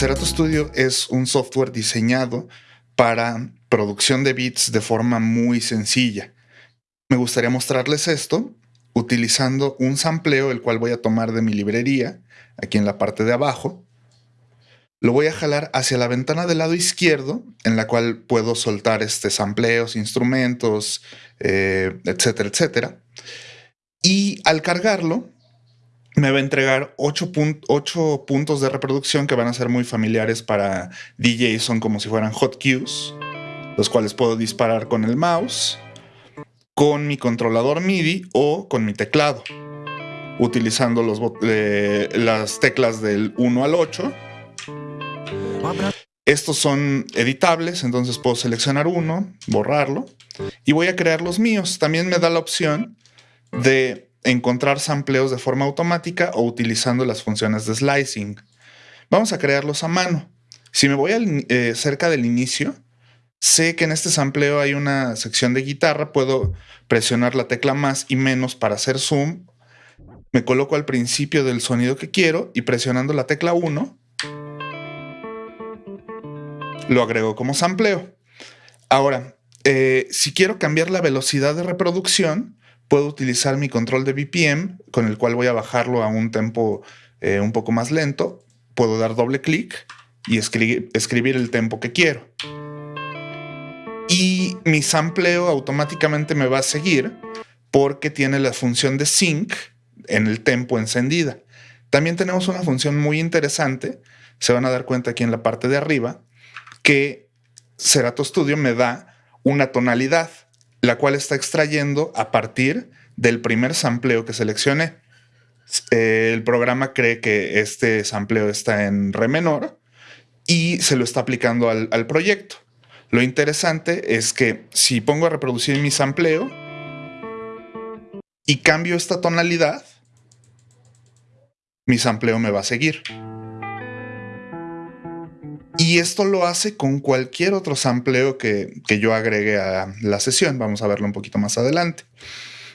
Serato Studio es un software diseñado para producción de beats de forma muy sencilla. Me gustaría mostrarles esto utilizando un sampleo, el cual voy a tomar de mi librería, aquí en la parte de abajo. Lo voy a jalar hacia la ventana del lado izquierdo, en la cual puedo soltar este sampleos, instrumentos, eh, etcétera, etcétera. Y al cargarlo, me va a entregar 8, puntos de reproducción que van a ser muy familiares para DJs, son como si fueran hot cues, los cuales puedo disparar con el mouse, con mi controlador MIDI o con mi teclado, utilizando los, eh, las teclas del 1 al 8. Estos son editables, entonces puedo seleccionar uno, borrarlo y voy a crear los míos. También me da la opción de encontrar sampleos de forma automática o utilizando las funciones de slicing. Vamos a crearlos a mano. Si me voy eh, cerca del inicio, sé que en este sampleo hay una sección de guitarra, puedo presionar la tecla más y menos para hacer zoom. Me coloco al principio del sonido que quiero y presionando la tecla 1, lo agrego como sampleo. Ahora, eh, si quiero cambiar la velocidad de reproducción, puedo utilizar mi control de BPM, con el cual voy a bajarlo a un tempo eh, un poco más lento. Puedo dar doble clic y escribir el tempo que quiero. Y mi sampleo automáticamente me va a seguir porque tiene la función de sync en el tempo encendida. También tenemos una función muy interesante, se van a dar cuenta aquí en la parte de arriba, que Serato Studio me da una tonalidad la cual está extrayendo a partir del primer sampleo que seleccioné. El programa cree que este sampleo está en re menor y se lo está aplicando al, proyecto. Lo interesante es que si pongo a reproducir mi sampleo y cambio esta tonalidad, mi sampleo me va a seguir. Y esto lo hace con cualquier otro sampleo que, yo agregue a la sesión. Vamos a verlo un poquito más adelante.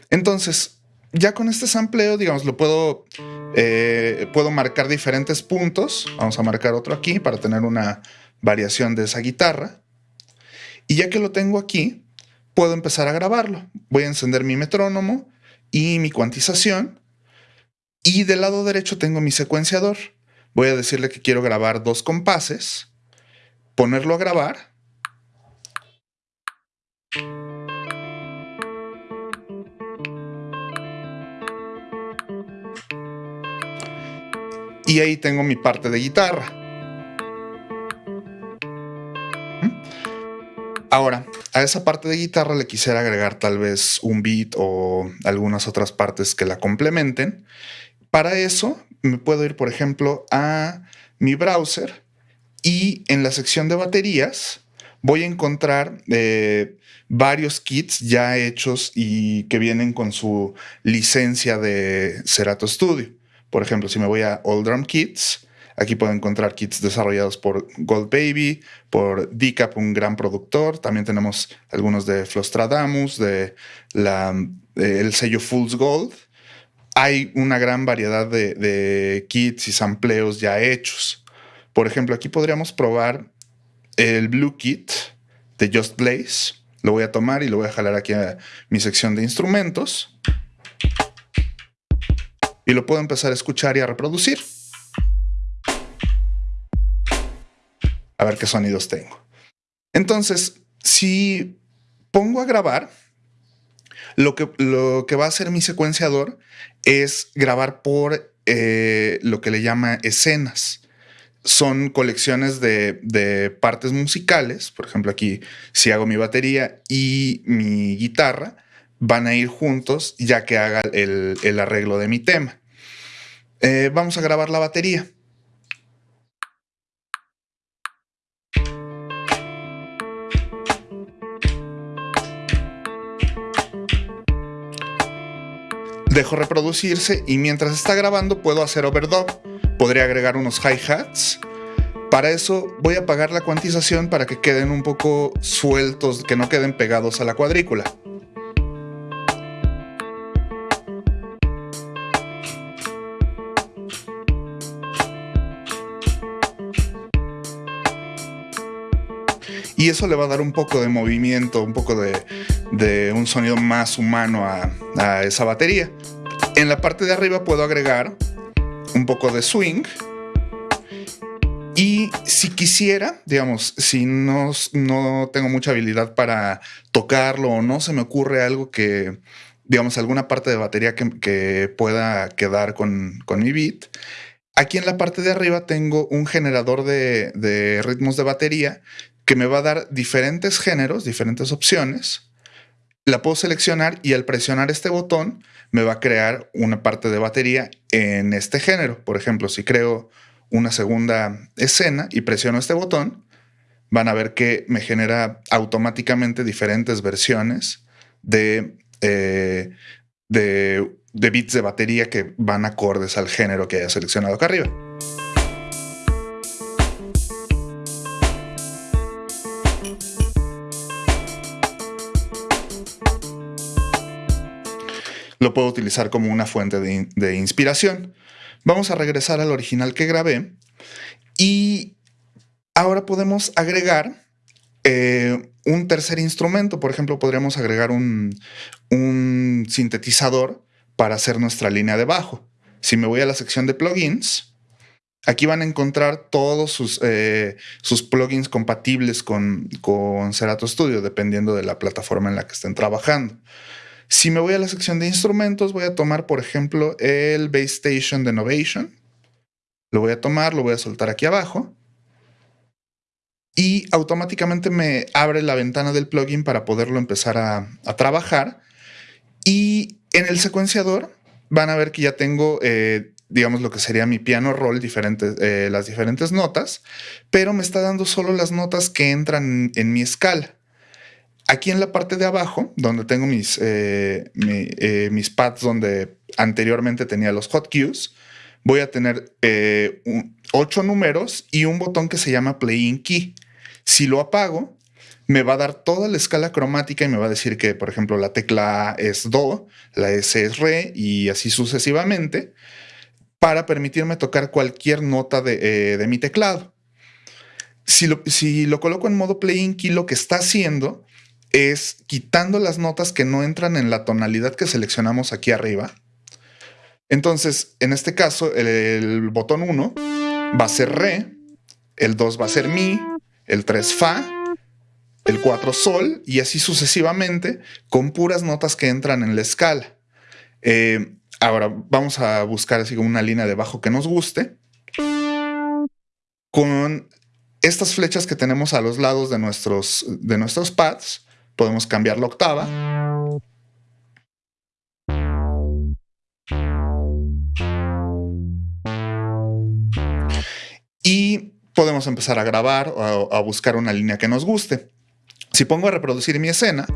Entonces, ya con este sampleo, digamos, lo puedo, eh, puedo marcar diferentes puntos. Vamos a marcar otro aquí para tener una variación de esa guitarra. Y ya que lo tengo aquí, puedo empezar a grabarlo. Voy a encender mi metrónomo y mi cuantización. Y del lado derecho tengo mi secuenciador. Voy a decirle que quiero grabar dos compases ponerlo a grabar. Y ahí tengo mi parte de guitarra. ¿Mm? Ahora, a esa parte de guitarra le quisiera agregar tal vez un beat o algunas otras partes que la complementen. Para eso me puedo ir, por ejemplo, a mi browser y en la sección de baterías voy a encontrar eh, varios kits ya hechos y que vienen con su licencia de Serato Studio. Por ejemplo, si me voy a All Drum Kits, aquí puedo encontrar kits desarrollados por Gold Baby, por Decap, un gran productor. También tenemos algunos de Flostradamus, de la, el sello Fool's Gold. Hay una gran variedad de, de kits y sampleos ya hechos. Por ejemplo, aquí podríamos probar el Blue Kit de Just Blaze. Lo voy a tomar y lo voy a jalar aquí a mi sección de instrumentos. Y lo puedo empezar a escuchar y a reproducir. A ver qué sonidos tengo. Entonces, si pongo a grabar, lo que, lo que va a hacer mi secuenciador es grabar por eh, lo que le llama escenas son colecciones de, partes musicales. Por ejemplo, aquí si hago mi batería y mi guitarra, van a ir juntos ya que haga el, arreglo de mi tema. Eh, vamos a grabar la batería. Dejo reproducirse y mientras está grabando puedo hacer overdub podría agregar unos hi-hats. Para eso voy a apagar la cuantización para que queden un poco sueltos, que no queden pegados a la cuadrícula. y eso le va a dar un poco de movimiento, un poco de, un sonido más humano a, a esa batería. En la parte de arriba puedo agregar un poco de swing. Y si quisiera, digamos, si no, no tengo mucha habilidad para tocarlo o no se me ocurre algo que, digamos, alguna parte de batería que, pueda quedar con, mi beat, aquí en la parte de arriba tengo un generador de ritmos de batería que me va a dar diferentes géneros, diferentes opciones. La puedo seleccionar y al presionar este botón me va a crear una parte de batería en este género. Por ejemplo, si creo una segunda escena y presiono este botón, van a ver que me genera automáticamente diferentes versiones de, eh, de, bits de batería que van acordes al género que haya seleccionado acá arriba. Lo puedo utilizar como una fuente de, inspiración. Vamos a regresar al original que grabé y ahora podemos agregar eh, un tercer instrumento. Por ejemplo, podríamos agregar un, sintetizador para hacer nuestra línea de bajo. Si me voy a la sección de plugins, Aquí van a encontrar todos sus, eh, plugins compatibles con, con, Serato Studio, dependiendo de la plataforma en la que estén trabajando. Si me voy a la sección de instrumentos, voy a tomar, por ejemplo, el Base Station de Novation. Lo voy a tomar, lo voy a soltar aquí abajo. Y automáticamente me abre la ventana del plugin para poderlo empezar a, trabajar. Y en el secuenciador van a ver que ya tengo, eh, digamos, lo que sería mi piano roll, diferentes, eh, las diferentes notas, pero me está dando solo las notas que entran en mi escala. Aquí en la parte de abajo, donde tengo mis, eh, eh, mis pads donde anteriormente tenía los hotkeys, voy a tener eh, ocho números y un botón que se llama Playing Key. Si lo apago, me va a dar toda la escala cromática y me va a decir que, por ejemplo, la tecla A es Do, la S es Re y así sucesivamente, para permitirme tocar cualquier nota de, mi teclado. Si lo, si lo coloco en modo Playing Key, lo que está haciendo es quitando las notas que no entran en la tonalidad que seleccionamos aquí arriba. Entonces, en este caso, el, botón 1 va a ser Re, el 2 va a ser Mi, el 3 Fa, el 4 Sol y así sucesivamente con puras notas que entran en la escala. Eh, ahora vamos a buscar así como una línea de bajo que nos guste. Con estas flechas que tenemos a los lados de nuestros, de nuestros pads, podemos cambiar la octava. Y podemos empezar a grabar o a, buscar una línea que nos guste. Si pongo a reproducir mi escena,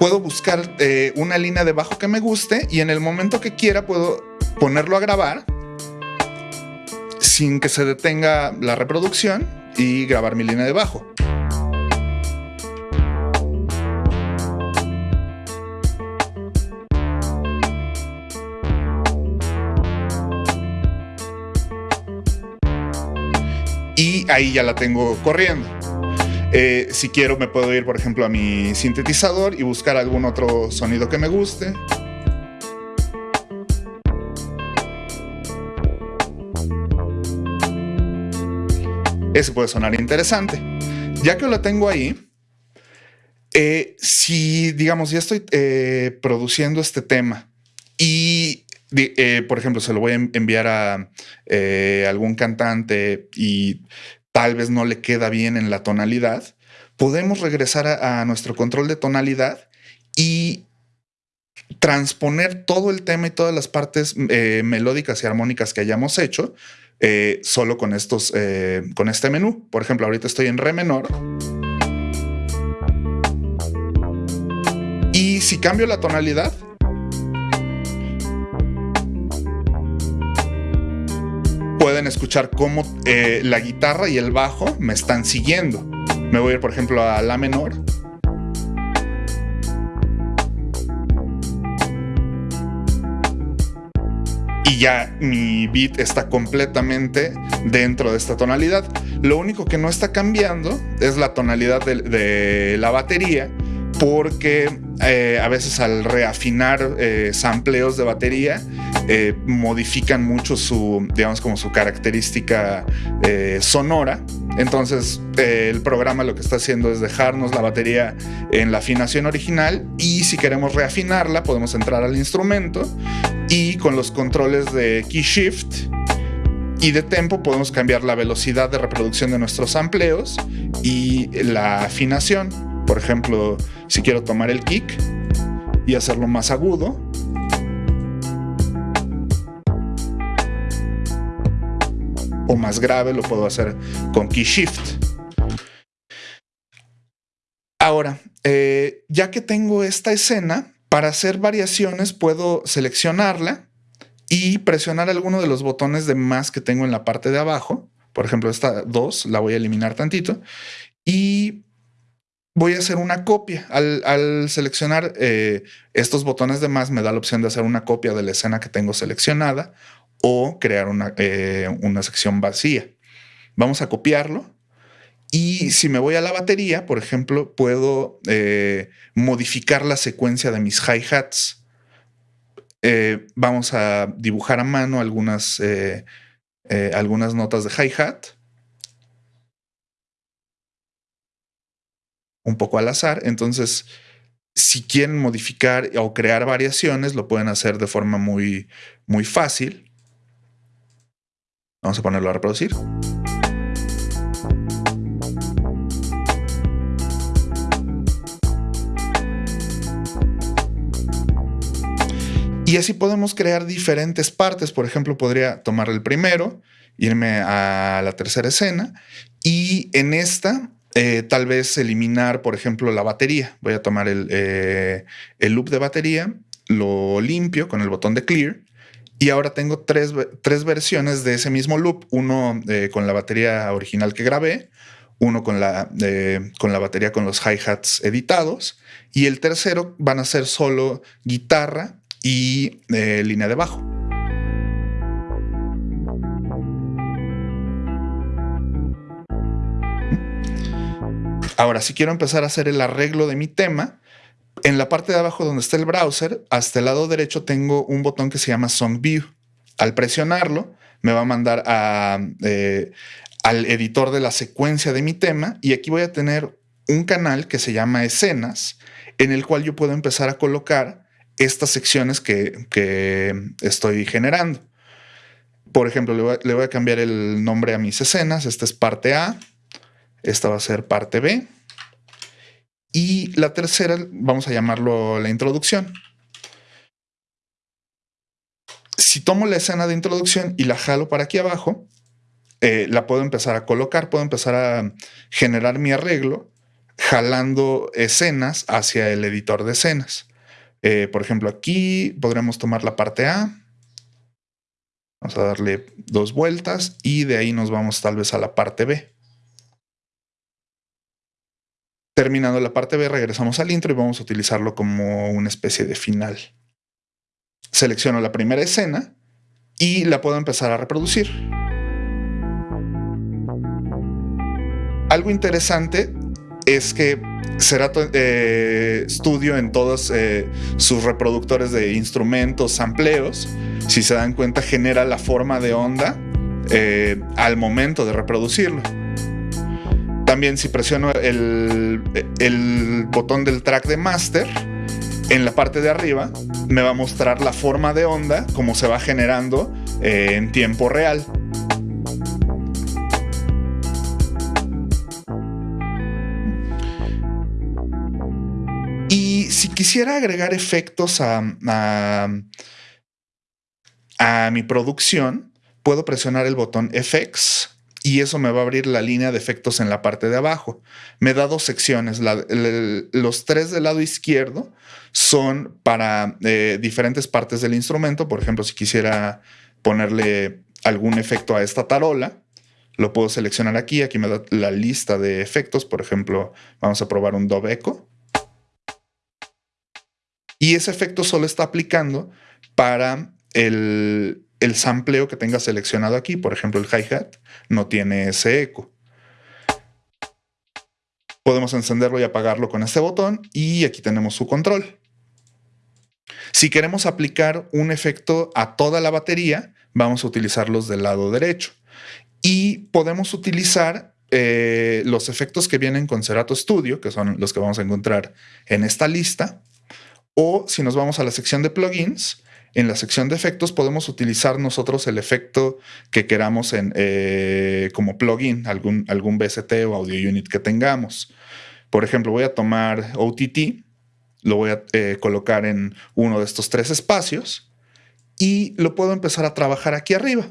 puedo buscar eh, una línea de bajo que me guste y en el momento que quiera puedo ponerlo a grabar sin que se detenga la reproducción y grabar mi línea de bajo. Y ahí ya la tengo corriendo. Eh, si quiero me puedo ir, por ejemplo, a mi sintetizador y buscar algún otro sonido que me guste. Ese puede sonar interesante. Ya que lo tengo ahí, eh, si, digamos, ya estoy eh, produciendo este tema y, por ejemplo, se lo voy a enviar a algún cantante y tal vez no le queda bien en la tonalidad, podemos regresar a, nuestro control de tonalidad y transponer todo el tema y todas las partes eh, melódicas y armónicas que hayamos hecho eh, solo con estos, eh, con este menú. Por ejemplo, ahorita estoy en re menor. Y si cambio la tonalidad, escuchar cómo eh, la guitarra y el bajo me están siguiendo. Me voy a ir, por ejemplo, a La menor. Y ya mi beat está completamente dentro de esta tonalidad. Lo único que no está cambiando es la tonalidad de, la batería, porque eh, a veces al reafinar eh, sampleos de batería, eh, modifican mucho su, digamos, como su característica sonora. Entonces el programa lo que está haciendo es dejarnos la batería en la afinación original y si queremos reafinarla podemos entrar al instrumento y con los controles de key shift y de tempo podemos cambiar la velocidad de reproducción de nuestros sampleos y la afinación. Por ejemplo, si quiero tomar el kick y hacerlo más agudo, o más grave, lo puedo hacer con key shift. Ahora, eh, ya que tengo esta escena, para hacer variaciones puedo seleccionarla y presionar alguno de los botones de más que tengo en la parte de abajo. Por ejemplo, esta 2 la voy a eliminar tantito y voy a hacer una copia. Al, seleccionar eh, estos botones de más me da la opción de hacer una copia de la escena que tengo seleccionada o crear una, eh, una sección vacía. Vamos a copiarlo y si me voy a la batería, por ejemplo, puedo eh, modificar la secuencia de mis hi-hats. Eh, vamos a dibujar a mano algunas, algunas notas de hi-hat. Un poco al azar. Entonces, si quieren modificar o crear variaciones, lo pueden hacer de forma muy, muy fácil. Vamos a ponerlo a reproducir. Y así podemos crear diferentes partes. Por ejemplo, podría tomar el primero, irme a la tercera escena y en esta eh, tal vez eliminar, por ejemplo, la batería. Voy a tomar el, eh, el, loop de batería, lo limpio con el botón de clear y ahora tengo tres, versiones de ese mismo loop. Uno eh, con la batería original que grabé, uno con la, con la batería con los hi-hats editados y el tercero van a ser solo guitarra y eh, línea de bajo. Ahora, si quiero empezar a hacer el arreglo de mi tema, en la parte de abajo donde está el browser, hasta el lado derecho tengo un botón que se llama Song View. Al presionarlo, me va a mandar eh, al editor de la secuencia de mi tema y aquí voy a tener un canal que se llama escenas, en el cual yo puedo empezar a colocar estas secciones que, estoy generando. Por ejemplo, le voy, a, cambiar el nombre a mis escenas. Esta es parte A. Esta va a ser parte B. Y la tercera, vamos a llamarlo la introducción. Si tomo la escena de introducción y la jalo para aquí abajo, eh, la puedo empezar a colocar, puedo empezar a generar mi arreglo jalando escenas hacia el editor de escenas. Eh, por ejemplo, aquí podremos tomar la parte A. Vamos a darle dos vueltas y de ahí nos vamos tal vez a la parte B. Terminando la parte B, regresamos al intro y vamos a utilizarlo como una especie de final. Selecciono la primera escena y la puedo empezar a reproducir. Algo interesante es que Serato eh, en todos eh, sus reproductores de instrumentos, sampleos, si se dan cuenta, genera la forma de onda eh, al momento de reproducirlo. También si presiono el, botón del track de master, en la parte de arriba me va a mostrar la forma de onda como se va generando en tiempo real. si quisiera agregar efectos a, a, mi producción, puedo presionar el botón FX y eso me va a abrir la línea de efectos en la parte de abajo. Me da dos secciones. los tres del lado izquierdo son para eh, diferentes partes del instrumento. Por ejemplo, si quisiera ponerle algún efecto a esta tarola, lo puedo seleccionar aquí. Aquí me da la lista de efectos. Por ejemplo, vamos a probar un Dove. Y ese efecto solo está aplicando para el, el sampleo que tenga seleccionado aquí, por ejemplo el hi-hat, no tiene ese eco. Podemos encenderlo y apagarlo con este botón y aquí tenemos su control. Si queremos aplicar un efecto a toda la batería, vamos a utilizarlos del lado derecho. Y podemos utilizar eh, los efectos que vienen con Serato Studio, que son los que vamos a encontrar en esta lista. O si nos vamos a la sección de plugins, en la sección de efectos podemos utilizar nosotros el efecto que queramos en, eh, como plugin, algún, algún BST o audio unit que tengamos. Por ejemplo, voy a tomar OTT, lo voy a eh, colocar en uno de estos tres espacios y lo puedo empezar a trabajar aquí arriba.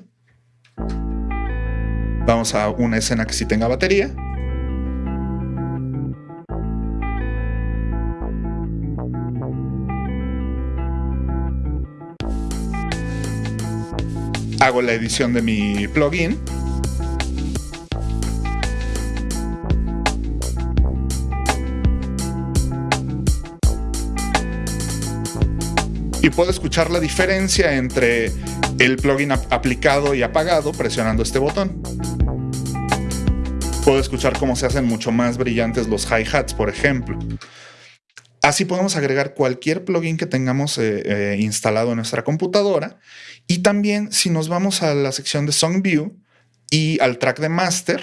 Vamos a una escena que sí tenga batería. Hago la edición de mi plugin. y puedo escuchar la diferencia entre el plugin aplicado y apagado presionando este botón. Puedo escuchar cómo se hacen mucho más brillantes los hi-hats, por ejemplo. Así podemos agregar cualquier plugin que tengamos eh, eh, instalado en nuestra computadora. Y también si nos vamos a la sección de Song View y al track de master,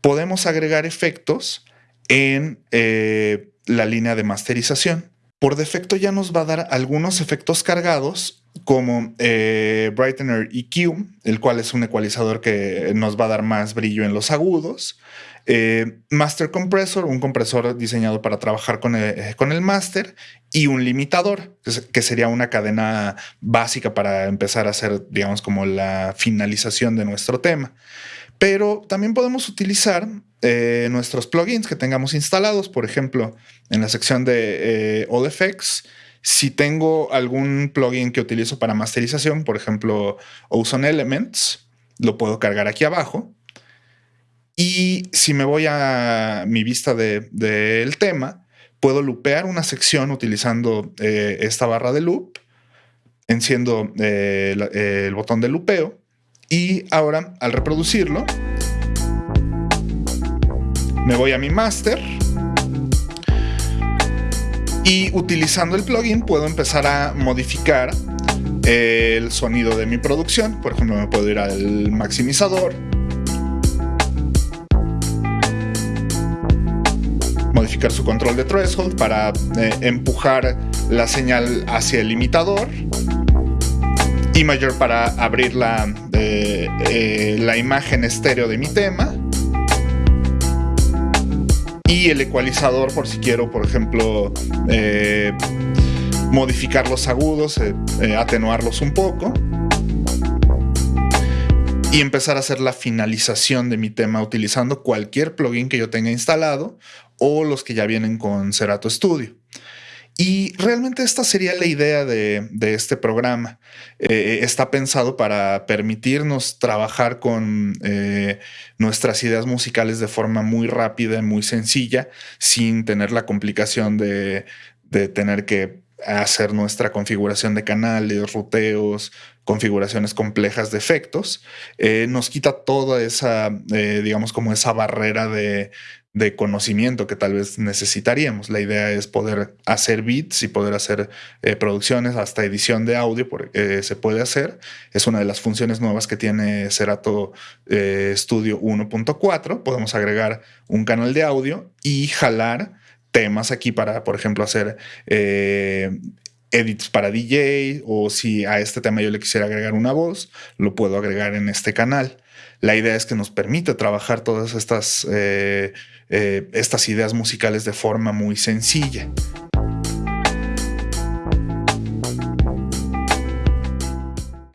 podemos agregar efectos en eh, la línea de masterización por defecto ya nos va a dar algunos efectos cargados como eh, Brightener EQ, el cual es un ecualizador que nos va a dar más brillo en los agudos. Eh, master Compressor, un compresor diseñado para trabajar con el, eh, con el master y un limitador, que sería una cadena básica para empezar a hacer, digamos, como la finalización de nuestro tema. Pero también podemos utilizar eh, nuestros plugins que tengamos instalados, por ejemplo, en la sección de eh, All Effects, si tengo algún plugin que utilizo para masterización, por ejemplo, Ozone Elements, lo puedo cargar aquí abajo. Y si me voy a mi vista del tema, puedo loopear una sección utilizando eh, esta barra de loop, enciendo el botón de loopeo y ahora, al reproducirlo, me voy a mi master y utilizando el plugin puedo empezar a modificar el sonido de mi producción. Por ejemplo, me puedo ir al maximizador. Modificar su control de threshold para eh, empujar la señal hacia el limitador y mayor para abrir la, eh, la imagen estéreo de mi tema. Y el ecualizador por si quiero, por ejemplo, eh, modificar los agudos, eh, atenuarlos un poco. Y empezar a hacer la finalización de mi tema utilizando cualquier plugin que yo tenga instalado o los que ya vienen con Serato Studio. Y realmente esta sería la idea de, este programa. Eh, está pensado para permitirnos trabajar con eh, nuestras ideas musicales de forma muy rápida y muy sencilla, sin tener la complicación de, tener que hacer nuestra configuración de canales, ruteos, configuraciones complejas de efectos, eh, nos quita toda esa, digamos, como esa barrera de, de conocimiento que tal vez necesitaríamos. La idea es poder hacer beats y poder hacer eh, producciones, hasta edición de audio eh, se puede hacer. Es una de las funciones nuevas que tiene Serato eh, Studio 1.4. Podemos agregar un canal de audio y jalar temas aquí para, por ejemplo, hacer edits para DJ o si a este tema yo le quisiera agregar una voz, lo puedo agregar en este canal. La idea es que nos permite trabajar todas estas, eh, eh, estas ideas musicales de forma muy sencilla.